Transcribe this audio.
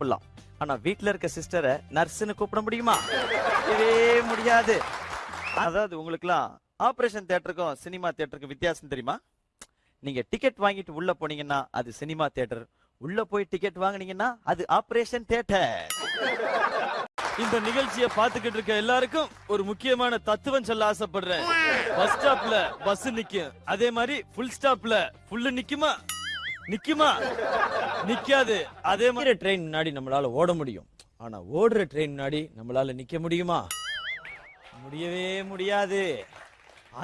கூப்பிடலாம் ஆனா வீட்டுல இருக்க சிஸ்டரை நர்ஸ்னு கூப்பிட முடியுமா? இதே முடியாது. அதாவது உங்களுக்குலாம் ஆபரேஷன் தேட்டருக்கும் சினிமா தேட்டருக்கும் வித்தியாசம் தெரியுமா? நீங்க டிக்கெட் வாங்கிட்டு உள்ள போனீங்கன்னா அது சினிமா தேட்டர் உள்ள போய் டிக்கெட் வாங்குனீங்கன்னா அது ஆபரேஷன் தேட்டர் இந்த நிகழ்ச்சியை பார்த்துக்கிட்டு இருக்க எல்லாருக்கும் ஒரு முக்கியமான தத்துவம் சொல்ல ஆசைப்படுறேன். பஸ் ஸ்டாப்ல பஸ் நிக்கும். அதே மாதிரி ஃபுல் ஸ்டாப்ல ஃபுல்லு நிக்குமா? நிக்குமா? நிக்காது. அதே மாதிரி ட்ரெயின் முன்னாடி நம்மளால ஓட முடியும். ஆனா ஓடுற ட்ரெயின் முன்னாடி நம்மளால நிக்க முடியுமா? முடியவே முடியாது.